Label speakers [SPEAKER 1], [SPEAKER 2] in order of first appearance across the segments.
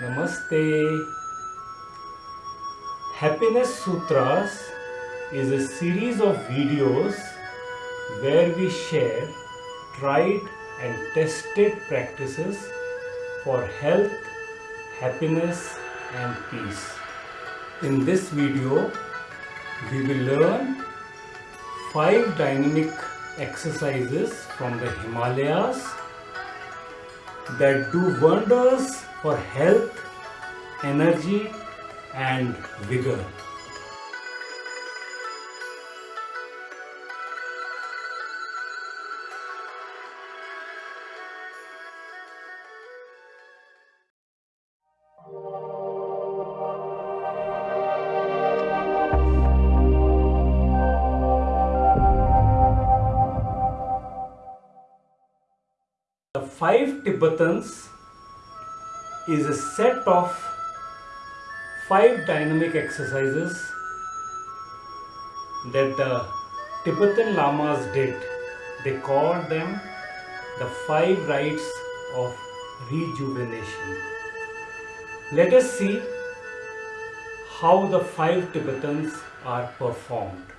[SPEAKER 1] Namaste. Happiness Sutras is a series of videos where we share tried and tested practices for health, happiness, and peace. In this video, we will learn five dynamic exercises from the Himalayas that do wonders for health, energy, and vigor. The five Tibetans is a set of five dynamic exercises that the Tibetan Lamas did. They called them the five rites of rejuvenation. Let us see how the five Tibetans are performed.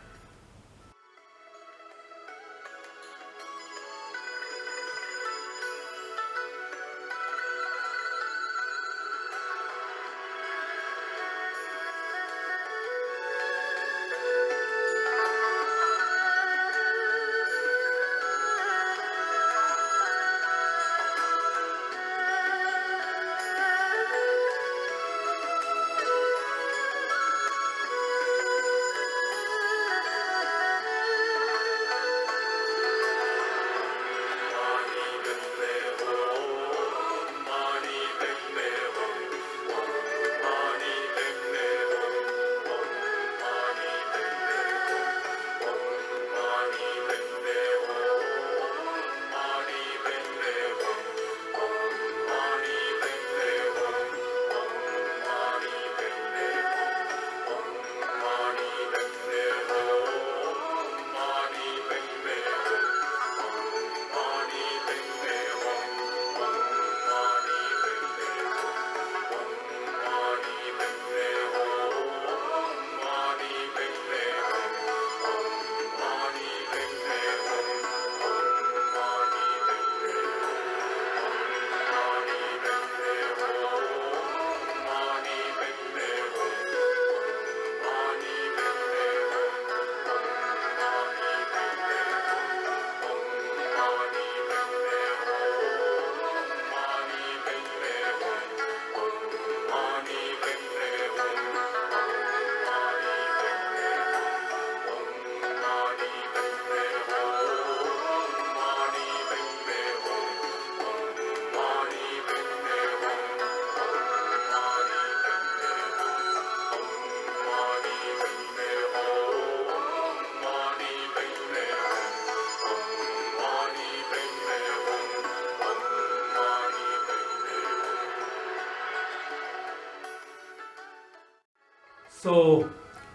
[SPEAKER 1] So,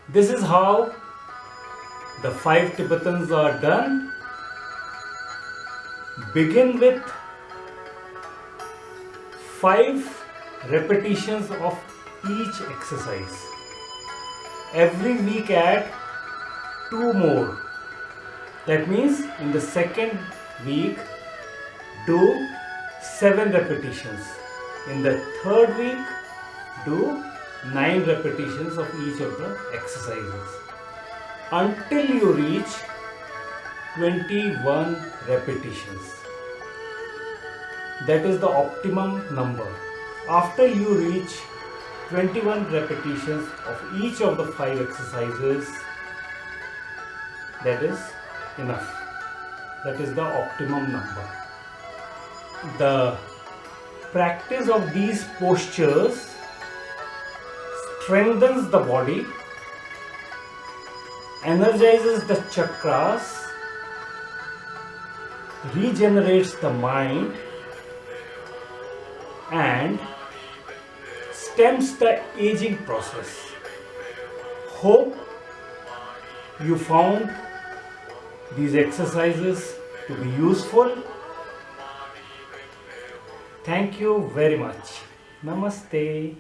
[SPEAKER 1] this is how the five Tibetans are done. Begin with five repetitions of each exercise. Every week add two more. That means in the second week do seven repetitions. In the third week do 9 repetitions of each of the exercises until you reach 21 repetitions. That is the optimum number. After you reach 21 repetitions of each of the 5 exercises, that is enough. That is the optimum number. The practice of these postures strengthens the body, energizes the chakras, regenerates the mind, and stems the aging process. Hope you found these exercises to be useful. Thank you very much. Namaste.